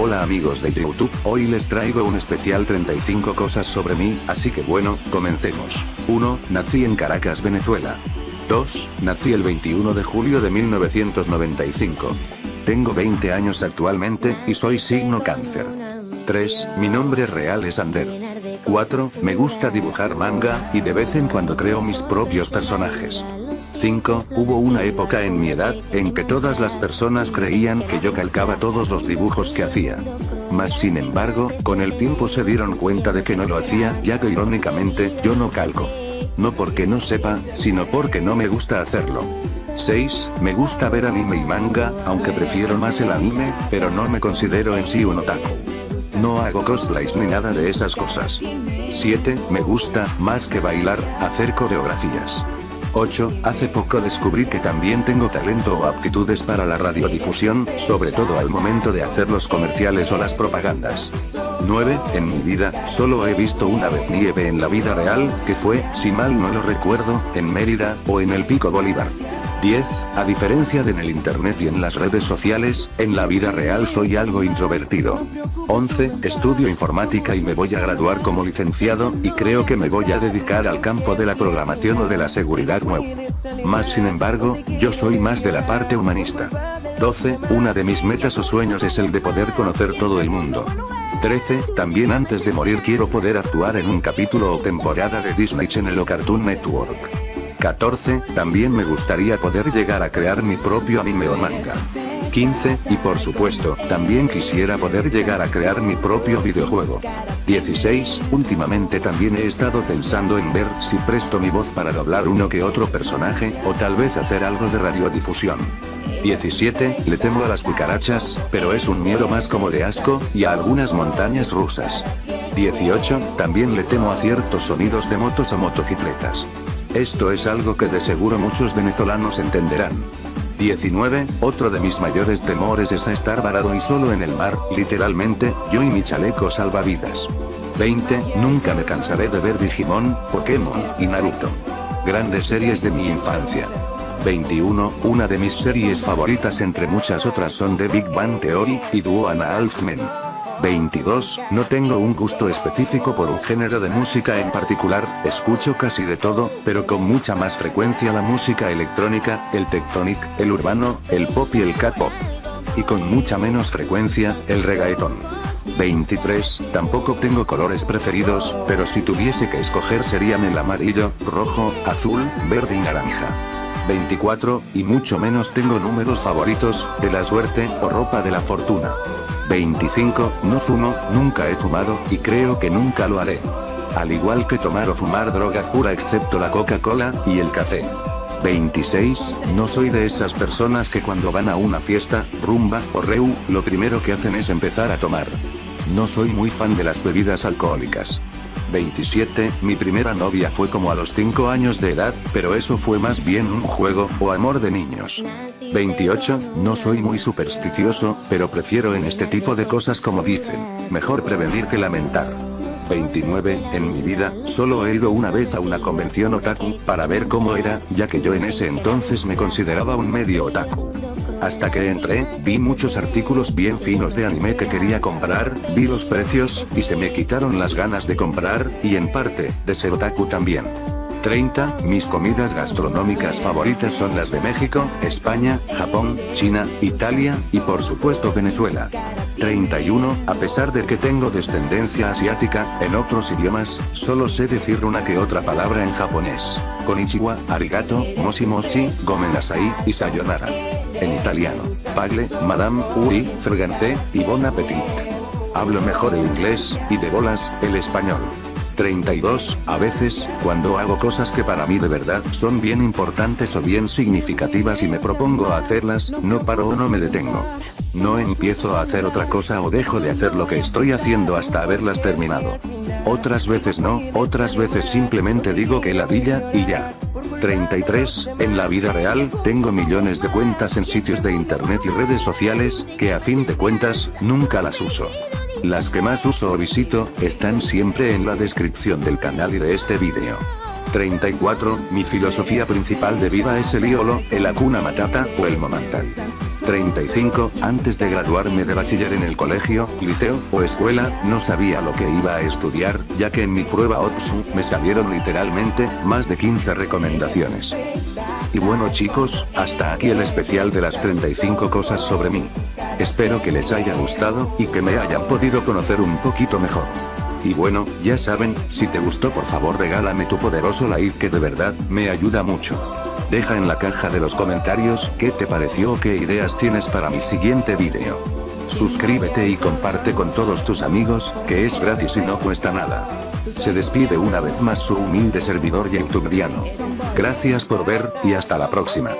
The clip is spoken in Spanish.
Hola amigos de YouTube, hoy les traigo un especial 35 cosas sobre mí, así que bueno, comencemos. 1. Nací en Caracas, Venezuela. 2. Nací el 21 de julio de 1995. Tengo 20 años actualmente, y soy signo cáncer. 3. Mi nombre real es Ander. 4. Me gusta dibujar manga, y de vez en cuando creo mis propios personajes. 5. Hubo una época en mi edad, en que todas las personas creían que yo calcaba todos los dibujos que hacía. Mas sin embargo, con el tiempo se dieron cuenta de que no lo hacía, ya que irónicamente, yo no calco. No porque no sepa, sino porque no me gusta hacerlo. 6. Me gusta ver anime y manga, aunque prefiero más el anime, pero no me considero en sí un otaku. No hago cosplays ni nada de esas cosas. 7. Me gusta, más que bailar, hacer coreografías. 8. Hace poco descubrí que también tengo talento o aptitudes para la radiodifusión, sobre todo al momento de hacer los comerciales o las propagandas. 9. En mi vida, solo he visto una vez nieve en la vida real, que fue, si mal no lo recuerdo, en Mérida, o en el Pico Bolívar. 10. A diferencia de en el internet y en las redes sociales, en la vida real soy algo introvertido. 11. Estudio informática y me voy a graduar como licenciado, y creo que me voy a dedicar al campo de la programación o de la seguridad web. Más sin embargo, yo soy más de la parte humanista. 12. Una de mis metas o sueños es el de poder conocer todo el mundo. 13. También antes de morir quiero poder actuar en un capítulo o temporada de Disney Channel o Cartoon Network. 14. También me gustaría poder llegar a crear mi propio anime o manga. 15, y por supuesto, también quisiera poder llegar a crear mi propio videojuego. 16, últimamente también he estado pensando en ver si presto mi voz para doblar uno que otro personaje, o tal vez hacer algo de radiodifusión. 17, le temo a las cucarachas, pero es un miedo más como de asco, y a algunas montañas rusas. 18, también le temo a ciertos sonidos de motos o motocicletas. Esto es algo que de seguro muchos venezolanos entenderán. 19. Otro de mis mayores temores es estar varado y solo en el mar, literalmente, yo y mi chaleco salvavidas. 20. Nunca me cansaré de ver Digimon, Pokémon, y Naruto. Grandes series de mi infancia. 21. Una de mis series favoritas entre muchas otras son The Big Bang Theory, y Duo Ana Alfmen. 22. No tengo un gusto específico por un género de música en particular, escucho casi de todo, pero con mucha más frecuencia la música electrónica, el tectonic, el urbano, el pop y el cat-pop. Y con mucha menos frecuencia, el reggaeton. 23. Tampoco tengo colores preferidos, pero si tuviese que escoger serían el amarillo, rojo, azul, verde y naranja. 24, y mucho menos tengo números favoritos, de la suerte, o ropa de la fortuna. 25, no fumo, nunca he fumado, y creo que nunca lo haré. Al igual que tomar o fumar droga pura excepto la Coca-Cola, y el café. 26, no soy de esas personas que cuando van a una fiesta, rumba, o reu, lo primero que hacen es empezar a tomar. No soy muy fan de las bebidas alcohólicas. 27, mi primera novia fue como a los 5 años de edad, pero eso fue más bien un juego, o amor de niños. 28, no soy muy supersticioso, pero prefiero en este tipo de cosas como dicen, mejor prevenir que lamentar. 29, en mi vida, solo he ido una vez a una convención otaku, para ver cómo era, ya que yo en ese entonces me consideraba un medio otaku. Hasta que entré, vi muchos artículos bien finos de anime que quería comprar, vi los precios, y se me quitaron las ganas de comprar, y en parte, de ser otaku también. 30. Mis comidas gastronómicas favoritas son las de México, España, Japón, China, Italia, y por supuesto Venezuela. 31. A pesar de que tengo descendencia asiática, en otros idiomas, solo sé decir una que otra palabra en japonés. Konichiwa, arigato, moshi moshi, gomen nasai, y sayonara. En italiano, pagle, madame, ui, fregancé, y bon appetit. Hablo mejor el inglés, y de bolas, el español. 32. A veces, cuando hago cosas que para mí de verdad son bien importantes o bien significativas y me propongo hacerlas, no paro o no me detengo. No empiezo a hacer otra cosa o dejo de hacer lo que estoy haciendo hasta haberlas terminado. Otras veces no, otras veces simplemente digo que la villa, y ya. 33. En la vida real, tengo millones de cuentas en sitios de internet y redes sociales, que a fin de cuentas, nunca las uso. Las que más uso o visito, están siempre en la descripción del canal y de este vídeo. 34. Mi filosofía principal de vida es el íolo, el akuna matata, o el momental. 35, antes de graduarme de bachiller en el colegio, liceo, o escuela, no sabía lo que iba a estudiar, ya que en mi prueba OPSU, me salieron literalmente, más de 15 recomendaciones. Y bueno chicos, hasta aquí el especial de las 35 cosas sobre mí. Espero que les haya gustado, y que me hayan podido conocer un poquito mejor. Y bueno, ya saben, si te gustó por favor regálame tu poderoso like que de verdad, me ayuda mucho. Deja en la caja de los comentarios qué te pareció o qué ideas tienes para mi siguiente video. Suscríbete y comparte con todos tus amigos, que es gratis y no cuesta nada. Se despide una vez más su humilde servidor youtubiano. Gracias por ver, y hasta la próxima.